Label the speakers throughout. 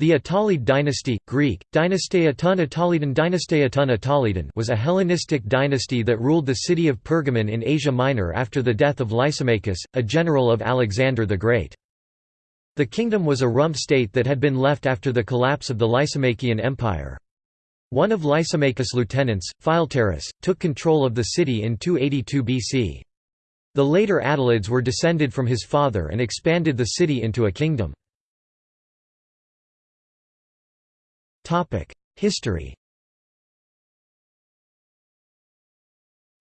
Speaker 1: The Attalid dynasty Greek, Dynasteia was a Hellenistic dynasty that ruled the city of Pergamon in Asia Minor after the death of Lysimachus, a general of Alexander the Great. The kingdom was a rump state that had been left after the collapse of the Lysimachian Empire. One of Lysimachus' lieutenants, Philetaerus, took control of the city in 282 BC. The later Attalids were descended from his father and expanded the city into a kingdom. History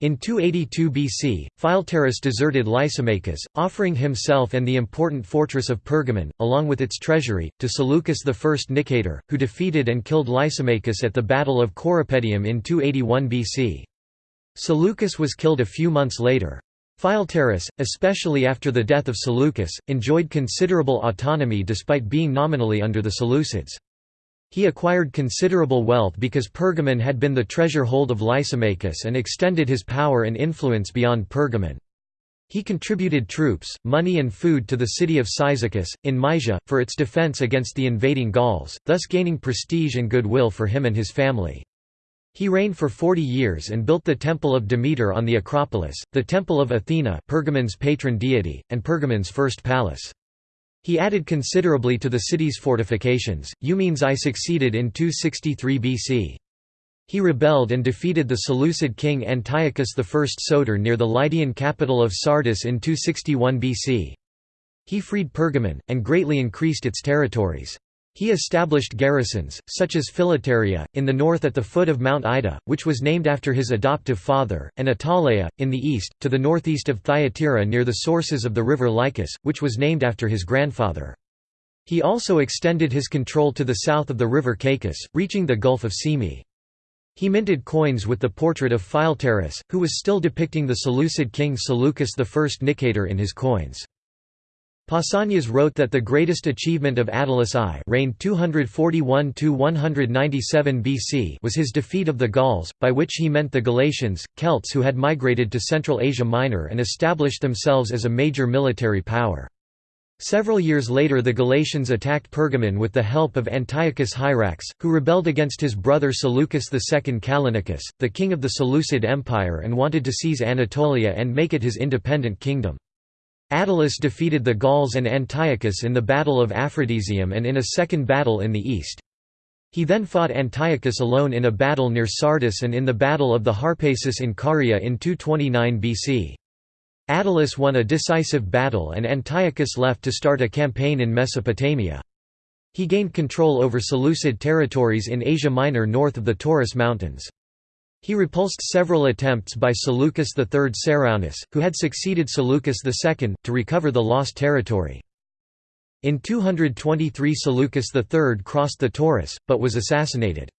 Speaker 1: In 282 BC, Philetaerus deserted Lysimachus, offering himself and the important fortress of Pergamon, along with its treasury, to Seleucus I Nicator, who defeated and killed Lysimachus at the Battle of Corupedium in 281 BC. Seleucus was killed a few months later. Philetaerus, especially after the death of Seleucus, enjoyed considerable autonomy despite being nominally under the Seleucids. He acquired considerable wealth because Pergamon had been the treasure hold of Lysimachus and extended his power and influence beyond Pergamon. He contributed troops, money and food to the city of Cyzicus, in Mysia, for its defense against the invading Gauls, thus gaining prestige and goodwill for him and his family. He reigned for forty years and built the Temple of Demeter on the Acropolis, the Temple of Athena Pergamon's patron deity, and Pergamon's first palace. He added considerably to the city's fortifications. Eumenes I succeeded in 263 BC. He rebelled and defeated the Seleucid king Antiochus I Soter near the Lydian capital of Sardis in 261 BC. He freed Pergamon, and greatly increased its territories. He established garrisons, such as Philetaeria, in the north at the foot of Mount Ida, which was named after his adoptive father, and Attaleia, in the east, to the northeast of Thyatira near the sources of the river Lycus, which was named after his grandfather. He also extended his control to the south of the river Caicus, reaching the Gulf of Cyme. He minted coins with the portrait of Philetaerus, who was still depicting the Seleucid king Seleucus I Nicator in his coins. Pausanias wrote that the greatest achievement of Attalus I reigned 241–197 BC was his defeat of the Gauls, by which he meant the Galatians, Celts who had migrated to Central Asia Minor and established themselves as a major military power. Several years later the Galatians attacked Pergamon with the help of Antiochus Hierax, who rebelled against his brother Seleucus II Callinicus, the king of the Seleucid Empire and wanted to seize Anatolia and make it his independent kingdom. Attalus defeated the Gauls and Antiochus in the Battle of Aphrodisium and in a second battle in the east. He then fought Antiochus alone in a battle near Sardis and in the Battle of the Harpasus in Caria in 229 BC. Attalus won a decisive battle and Antiochus left to start a campaign in Mesopotamia. He gained control over Seleucid territories in Asia Minor north of the Taurus Mountains. He repulsed several attempts by Seleucus III Ceraunus, who had succeeded Seleucus II, to recover the lost territory. In 223 Seleucus III crossed the Taurus, but was assassinated.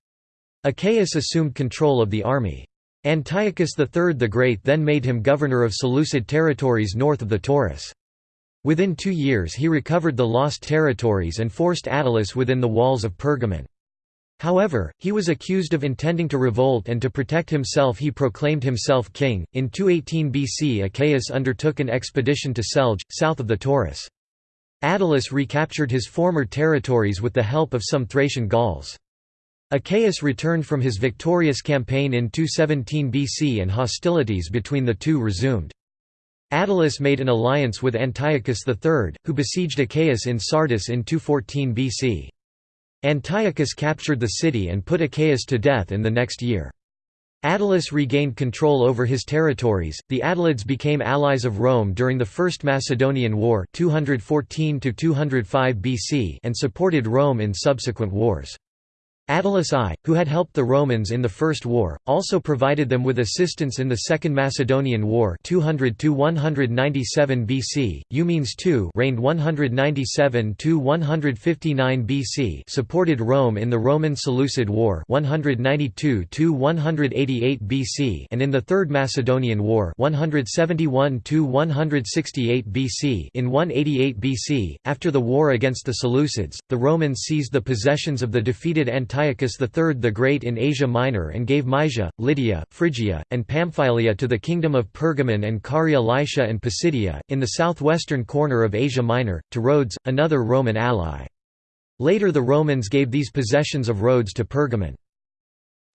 Speaker 1: Achaeus assumed control of the army. Antiochus III the Great then made him governor of Seleucid territories north of the Taurus. Within two years he recovered the lost territories and forced Attalus within the walls of Pergamon. However, he was accused of intending to revolt and to protect himself he proclaimed himself king. In 218 BC Achaeus undertook an expedition to Selge, south of the Taurus. Attalus recaptured his former territories with the help of some Thracian Gauls. Achaeus returned from his victorious campaign in 217 BC and hostilities between the two resumed. Attalus made an alliance with Antiochus III, who besieged Achaeus in Sardis in 214 BC. Antiochus captured the city and put Achaeus to death in the next year. Attalus regained control over his territories. The Attalids became allies of Rome during the First Macedonian War 214 205 BC and supported Rome in subsequent wars. Attalus I, who had helped the Romans in the First War, also provided them with assistance in the Second Macedonian War 200–197 BC. Eumenes II reigned 197–159 BC supported Rome in the Roman-Seleucid War 192–188 BC and in the Third Macedonian War 171–168 BC in 188 BC, after the war against the Seleucids, the Romans seized the possessions of the defeated Antiochus Antiochus III the Great in Asia Minor and gave Mysia, Lydia, Phrygia, and Pamphylia to the kingdom of Pergamon and Caria Lycia and Pisidia, in the southwestern corner of Asia Minor, to Rhodes, another Roman ally. Later the Romans gave these possessions of Rhodes to Pergamon.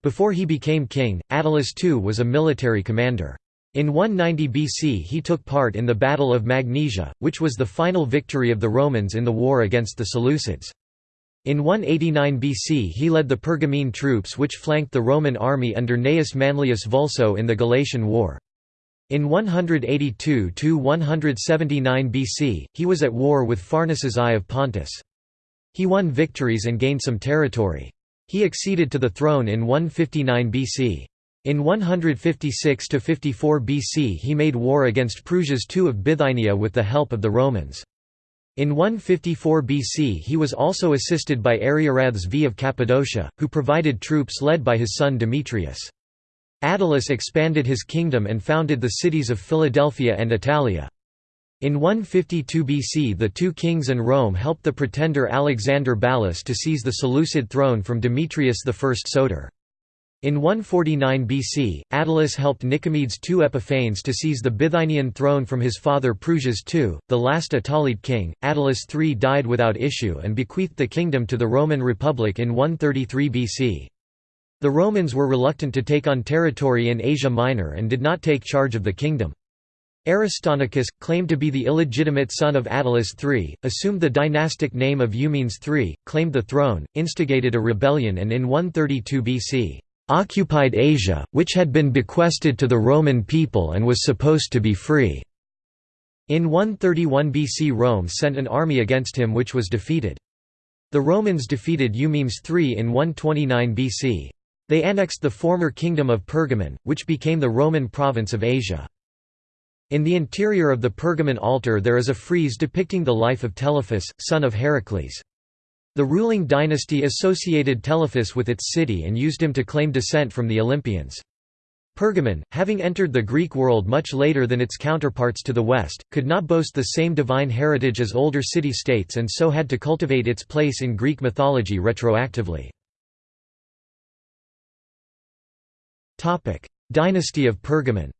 Speaker 1: Before he became king, Attalus II was a military commander. In 190 BC he took part in the Battle of Magnesia, which was the final victory of the Romans in the war against the Seleucids. In 189 BC he led the Pergamene troops which flanked the Roman army under Gnaeus Manlius Vulso in the Galatian War. In 182–179 BC, he was at war with Pharnaces I of Pontus. He won victories and gained some territory. He acceded to the throne in 159 BC. In 156–54 BC he made war against Prusias II of Bithynia with the help of the Romans. In 154 BC he was also assisted by Ariarathes V of Cappadocia, who provided troops led by his son Demetrius. Attalus expanded his kingdom and founded the cities of Philadelphia and Attalia. In 152 BC the two kings and Rome helped the pretender Alexander Ballas to seize the Seleucid throne from Demetrius I Soter. In 149 BC, Attalus helped Nicomedes II Epiphanes to seize the Bithynian throne from his father Prusias II, the last Attalid king. Attalus III died without issue and bequeathed the kingdom to the Roman Republic in 133 BC. The Romans were reluctant to take on territory in Asia Minor and did not take charge of the kingdom. Aristonicus, claimed to be the illegitimate son of Attalus III, assumed the dynastic name of Eumenes III, claimed the throne, instigated a rebellion and in 132 BC, "...occupied Asia, which had been bequested to the Roman people and was supposed to be free." In 131 BC Rome sent an army against him which was defeated. The Romans defeated Eumenes III in 129 BC. They annexed the former kingdom of Pergamon, which became the Roman province of Asia. In the interior of the Pergamon altar there is a frieze depicting the life of Telephus, son of Heracles. The ruling dynasty associated Telephus with its city and used him to claim descent from the Olympians. Pergamon, having entered the Greek world much later than its counterparts to the west, could not boast the same divine heritage as older city-states and so had to cultivate its place in Greek mythology retroactively. Dynasty of Pergamon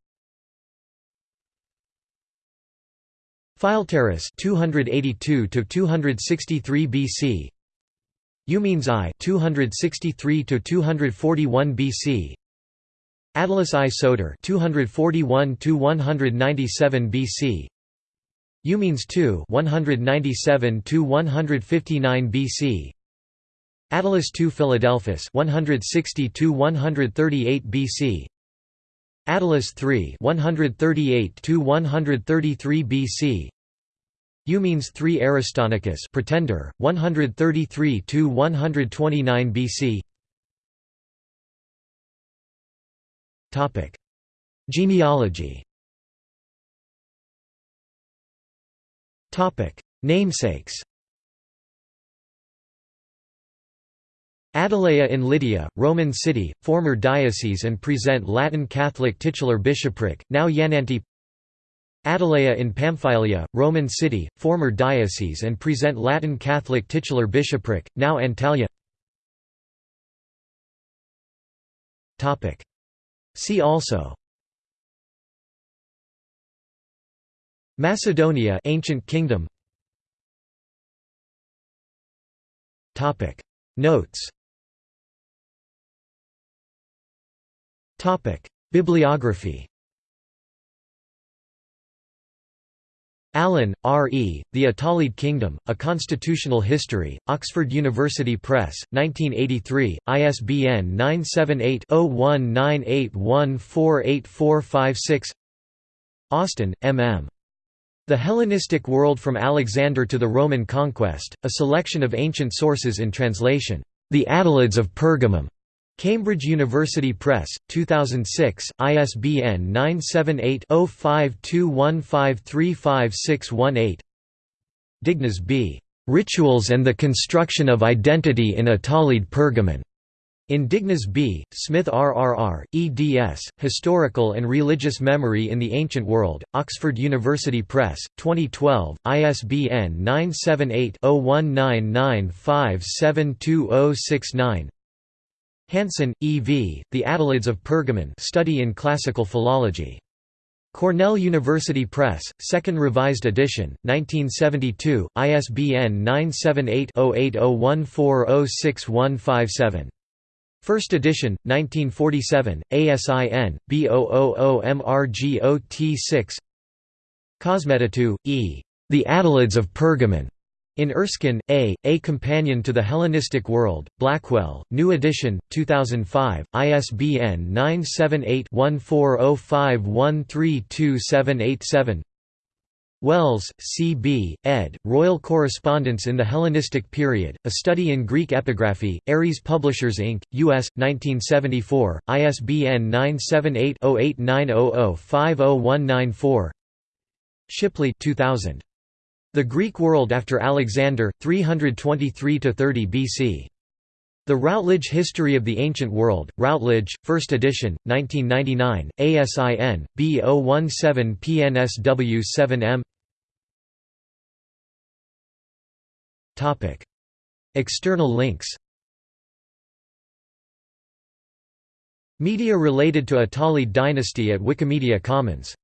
Speaker 1: Philetaerus 282 to 263 BC Eumenes I 263 to 241 BC Attalus I Soter 241 to 197 BC Eumenes II 197 to 159 BC Attalus II Philadelphus 160 to 138 BC Attalus III 138 to 133 BC Eumenes III Aristonicus Pretender 133 to 129 BC Topic. Genealogy. Topic. Namesakes. Attalea in Lydia, Roman city, former diocese and present Latin Catholic titular bishopric, now Yananti Attalea in Pamphylia, Roman city, former diocese and present Latin Catholic titular bishopric, now Antalya. See also. Macedonia ancient kingdom. Topic. Notes. Topic. Bibliography Allen, R. E., The Attalid Kingdom, A Constitutional History, Oxford University Press, 1983, ISBN 978-0198148456 Austin, M. M. The Hellenistic World from Alexander to the Roman Conquest, a selection of ancient sources in translation. The Attalids of Pergamum. Cambridge University Press, 2006, ISBN 978-0521535618 Dignas B. "'Rituals and the Construction of Identity in a Attalid Pergamon' In Dignas B., Smith RRR, eds, Historical and Religious Memory in the Ancient World, Oxford University Press, 2012, ISBN 978 0199572069 Hansen, E. V., The Attalids of Pergamon Study in Classical Philology. Cornell University Press, 2nd Revised Edition, 1972, ISBN 978-0801406157. First edition, 1947, ASIN, B000MRGOT6 Kosmetatou, E. The Attalids of Pergamon. In Erskine, A. A Companion to the Hellenistic World, Blackwell, New Edition, 2005, ISBN 978-1405132787 Welles, C. B., ed., Royal Correspondence in the Hellenistic Period, A Study in Greek Epigraphy, Ares Publishers Inc., U.S., 1974, ISBN 978-0890050194 Shipley 2000. The Greek World After Alexander, 323–30 BC. The Routledge History of the Ancient World, Routledge, 1st edition, 1999, ASIN, B017PNSW7M External links Media related to Attalid dynasty at Wikimedia Commons